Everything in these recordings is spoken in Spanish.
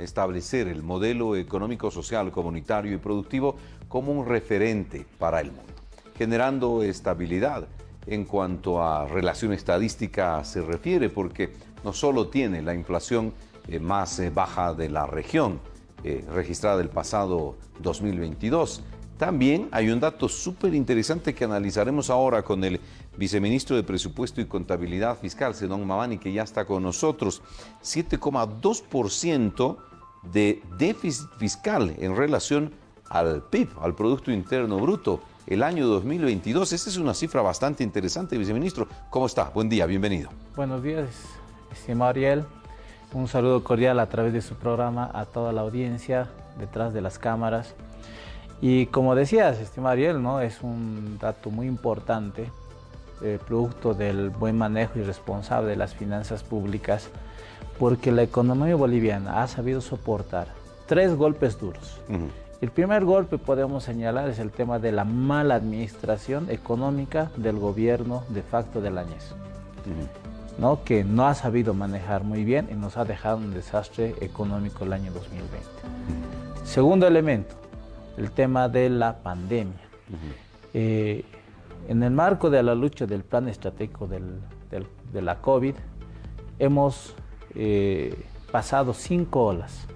establecer el modelo económico, social, comunitario y productivo como un referente para el mundo, generando estabilidad en cuanto a relación estadística se refiere, porque no solo tiene la inflación eh, más eh, baja de la región, eh, registrada el pasado 2022, también hay un dato súper interesante que analizaremos ahora con el viceministro de Presupuesto y Contabilidad Fiscal, Sedón Mavani, que ya está con nosotros. 7,2% de déficit fiscal en relación al PIB, al Producto Interno Bruto, el año 2022. Esta es una cifra bastante interesante, viceministro. ¿Cómo está? Buen día, bienvenido. Buenos días, estimado Ariel. Un saludo cordial a través de su programa a toda la audiencia detrás de las cámaras. Y como decías, estimado Ariel, ¿no? es un dato muy importante eh, producto del buen manejo y responsable de las finanzas públicas, porque la economía boliviana ha sabido soportar tres golpes duros. El primer golpe podemos señalar es el tema de la mala administración económica del gobierno de facto del Añez, ¿no? que no ha sabido manejar muy bien y nos ha dejado un desastre económico el año 2020. Segundo elemento, el tema de la pandemia. En el marco de la lucha del plan estratégico de la COVID, hemos eh, pasado cinco olas,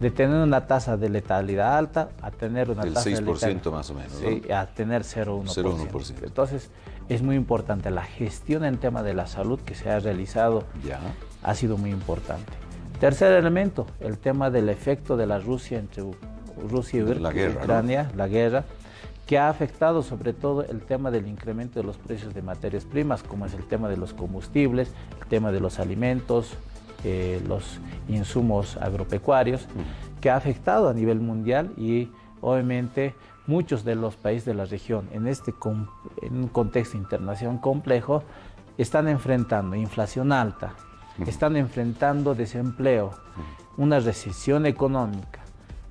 De tener una tasa de letalidad alta a tener una tasa 6% de letalidad, más o menos, sí, a tener 0,1%. Entonces, es muy importante. La gestión en tema de la salud que se ha realizado ya. ha sido muy importante. Tercer elemento, el tema del efecto de la Rusia entre Rusia y Ucrania, la guerra que ha afectado sobre todo el tema del incremento de los precios de materias primas, como es el tema de los combustibles, el tema de los alimentos, eh, los insumos agropecuarios, que ha afectado a nivel mundial y obviamente muchos de los países de la región en este en un contexto internacional complejo están enfrentando inflación alta, están enfrentando desempleo, una recesión económica.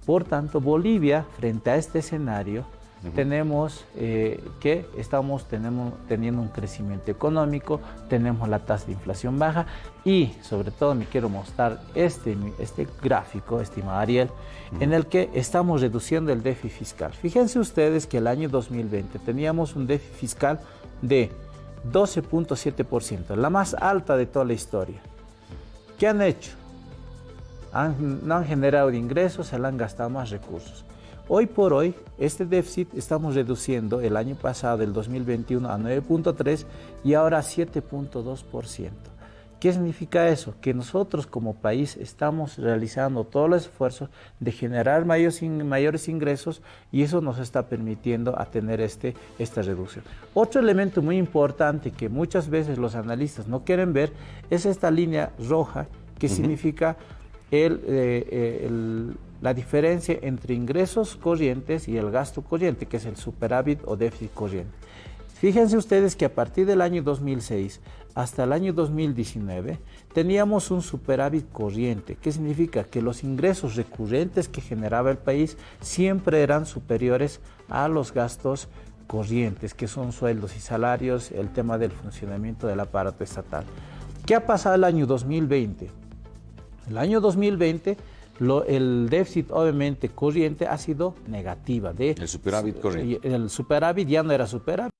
Por tanto, Bolivia, frente a este escenario, tenemos eh, que estamos tenemos, teniendo un crecimiento económico, tenemos la tasa de inflación baja y sobre todo me quiero mostrar este, este gráfico, estimado Ariel, en el que estamos reduciendo el déficit fiscal. Fíjense ustedes que el año 2020 teníamos un déficit fiscal de 12.7%, la más alta de toda la historia. ¿Qué han hecho? No han generado ingresos, se han gastado más recursos. Hoy por hoy, este déficit estamos reduciendo el año pasado, el 2021, a 9.3 y ahora a 7.2%. ¿Qué significa eso? Que nosotros como país estamos realizando todos los esfuerzos de generar mayores, mayores ingresos y eso nos está permitiendo a tener este, esta reducción. Otro elemento muy importante que muchas veces los analistas no quieren ver es esta línea roja que significa el, eh, el la diferencia entre ingresos corrientes y el gasto corriente, que es el superávit o déficit corriente. Fíjense ustedes que a partir del año 2006 hasta el año 2019 teníamos un superávit corriente, que significa que los ingresos recurrentes que generaba el país siempre eran superiores a los gastos corrientes, que son sueldos y salarios, el tema del funcionamiento del aparato estatal. ¿Qué ha pasado el año 2020? El año 2020 el déficit obviamente corriente ha sido negativa. De, el superávit corriente. El superávit ya no era superávit.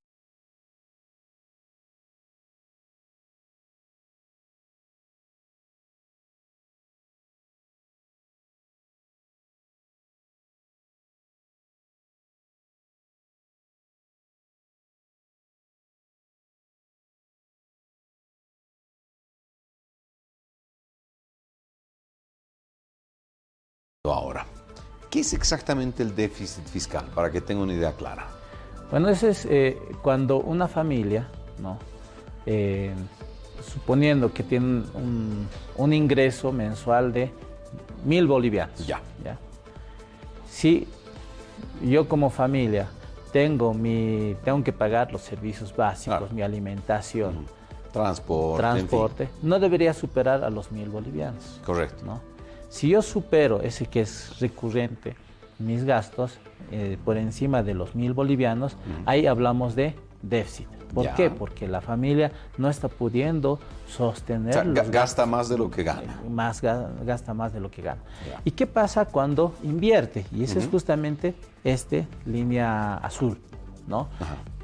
Ahora. ¿Qué es exactamente el déficit fiscal? Para que tenga una idea clara. Bueno, eso es eh, cuando una familia, ¿no? Eh, suponiendo que tiene un, ingreso mensual de mil bolivianos. Ya. Si yo como familia tengo, mi, tengo que pagar los servicios básicos, mi alimentación, transporte, transporte no debería superar a los mil bolivianos. Correcto. ¿no? Si yo supero ese que es recurrente, mis gastos, eh, por encima de los mil bolivianos, ahí hablamos de déficit. ¿Por qué? Porque la familia no está pudiendo sostener... gasta más de lo que gana. Más, gasta más de lo que gana. ¿Y qué pasa cuando invierte? Y esa es justamente esta línea azul, ¿no?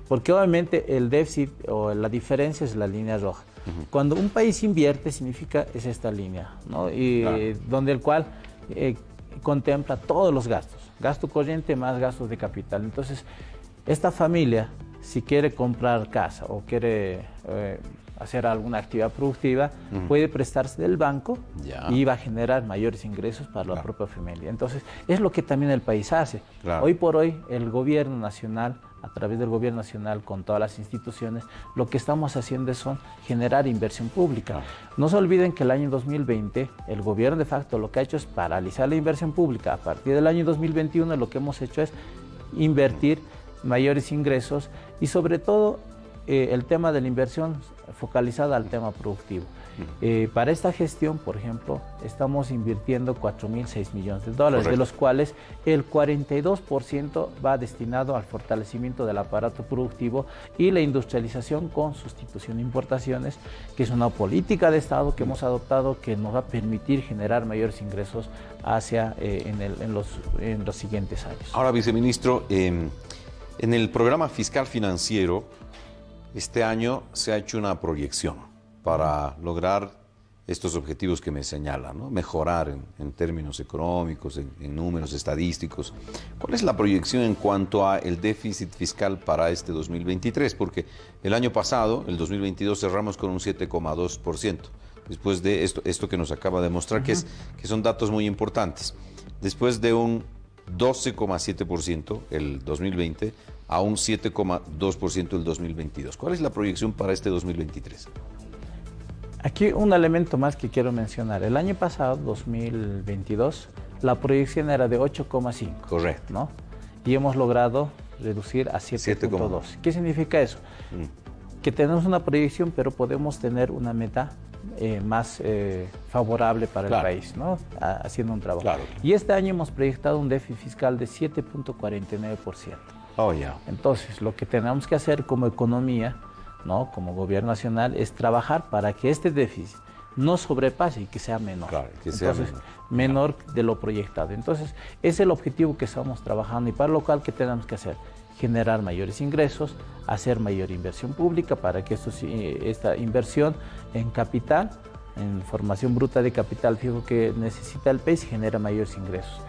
Porque obviamente el déficit o la diferencia es la línea roja. Cuando un país invierte significa es esta línea, ¿no? Y donde el cual eh, contempla todos los gastos, gasto corriente más gastos de capital. Entonces, esta familia si quiere comprar casa o quiere eh, hacer alguna actividad productiva, puede prestarse del banco y va a generar mayores ingresos para la propia familia. Entonces, es lo que también el país hace. Hoy por hoy, el gobierno nacional, a través del gobierno nacional, con todas las instituciones, lo que estamos haciendo es generar inversión pública. No se olviden que el año 2020, el gobierno de facto lo que ha hecho es paralizar la inversión pública. A partir del año 2021, lo que hemos hecho es invertir mayores ingresos y sobre todo eh, el tema de la inversión focalizada al tema productivo. Eh, para esta gestión, por ejemplo, estamos invirtiendo 4.006 millones de dólares, de los cuales el 42% va destinado al fortalecimiento del aparato productivo y la industrialización con sustitución de importaciones, que es una política de Estado que hemos adoptado que nos va a permitir generar mayores ingresos hacia eh, en, los, en, los, siguientes años. Ahora, viceministro, em, en el programa fiscal financiero, este año se ha hecho una proyección para lograr estos objetivos que me señalan, mejorar en, términos económicos, en, números estadísticos. ¿Cuál es la proyección en cuanto a el déficit fiscal para este 2023? Porque el año pasado, el 2022, cerramos con un 7,2%, después de esto, esto que nos acaba de mostrar, que, es, que son datos muy importantes. Después de un 12,7% el 2020 a un 7,2% el 2022. ¿Cuál es la proyección para este 2023? Aquí un elemento más que quiero mencionar. El año pasado, 2022, la proyección era de 8,5. Correcto. ¿no? Y hemos logrado reducir a 7,2. ¿Qué significa eso? Mm. Que tenemos una proyección, pero podemos tener una meta eh, más eh, favorable para el país, ¿no? haciendo un trabajo. Y este año hemos proyectado un déficit fiscal de 7.49%. Oh, ya. Entonces, lo que tenemos que hacer como economía, ¿no? como gobierno nacional, es trabajar para que este déficit no sobrepase y que sea menor. Claro, que sea menor. menor de lo proyectado. Entonces, es el objetivo que estamos trabajando y para lo cual, ¿qué tenemos que hacer? generar mayores ingresos, hacer mayor inversión pública para que esto, esta inversión en capital, en formación bruta de capital fijo que necesita el país, genera mayores ingresos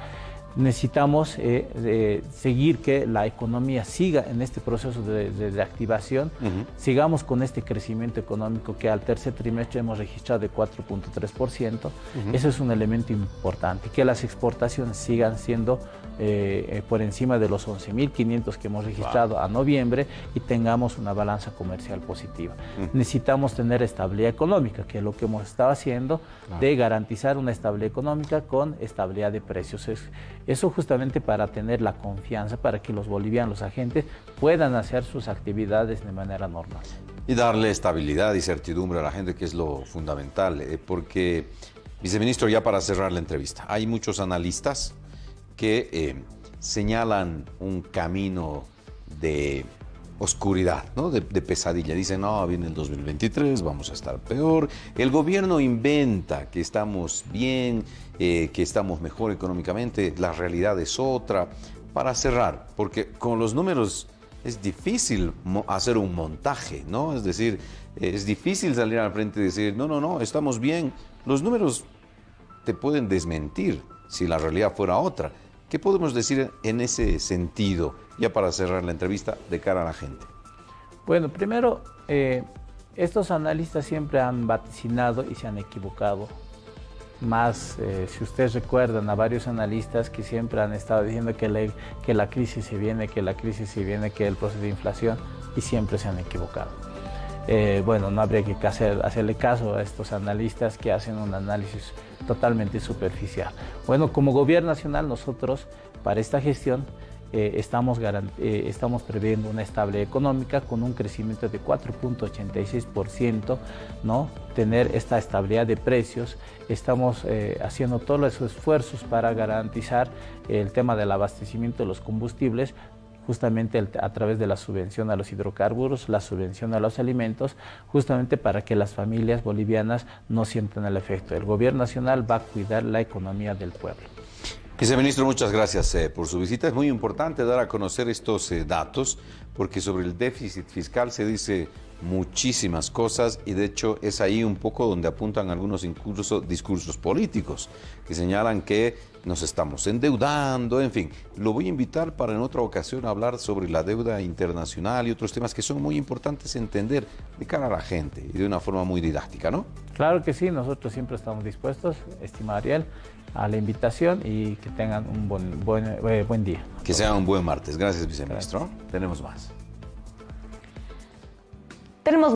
necesitamos eh, seguir que la economía siga en este proceso de, activación, sigamos con este crecimiento económico que al tercer trimestre hemos registrado de 4.3%. Eso es un elemento importante, que las exportaciones sigan siendo eh, eh, por encima de los 11.500 que hemos registrado a noviembre y tengamos una balanza comercial positiva. Necesitamos tener estabilidad económica, que es lo que hemos estado haciendo, de garantizar una estabilidad económica con estabilidad de precios. Eso justamente para tener la confianza, para que los bolivianos, los agentes, puedan hacer sus actividades de manera normal. Y darle estabilidad y certidumbre a la gente, que es lo fundamental, eh, porque, viceministro, ya para cerrar la entrevista, hay muchos analistas que eh, señalan un camino de oscuridad, ¿no? de, pesadilla. Dicen, no, viene el 2023, vamos a estar peor. El gobierno inventa que estamos bien, eh, que estamos mejor económicamente, la realidad es otra. Para cerrar, porque con los números es difícil hacer un montaje, ¿no? Es decir, es difícil salir al frente y decir, no, no, no, estamos bien. Los números te pueden desmentir si la realidad fuera otra. ¿Qué podemos decir en ese sentido, ya para cerrar la entrevista, de cara a la gente? Bueno, primero, eh, estos analistas siempre han vaticinado y se han equivocado. Más, eh, si ustedes recuerdan a varios analistas que siempre han estado diciendo que, que la crisis se viene, que la crisis se viene, que el proceso de inflación, y siempre se han equivocado. Eh, bueno, no habría que hacerle caso a estos analistas que hacen un análisis totalmente superficial. Bueno, como gobierno nacional nosotros para esta gestión eh, estamos, eh, estamos previendo una estable económica con un crecimiento de 4.86%, ¿no? tener esta estabilidad de precios. Estamos haciendo todos los esfuerzos para garantizar el tema del abastecimiento de los combustibles, justamente a través de la subvención a los hidrocarburos, la subvención a los alimentos, justamente para que las familias bolivianas no sientan el efecto. El gobierno nacional va a cuidar la economía del pueblo. Viceministro, muchas gracias eh, por su visita. Es muy importante dar a conocer estos eh, datos porque sobre el déficit fiscal se dice muchísimas cosas y de hecho es ahí un poco donde apuntan algunos incluso discursos políticos que señalan que nos estamos endeudando, en fin. Lo voy a invitar para en otra ocasión hablar sobre la deuda internacional y otros temas que son muy importantes entender de cara a la gente y de una forma muy didáctica, ¿no? Claro que sí, nosotros siempre estamos dispuestos, estimado Ariel, a la invitación y que tengan un buen, buen, eh, buen día. Que sea un buen martes. Gracias, viceministro. Tenemos más. Tenemos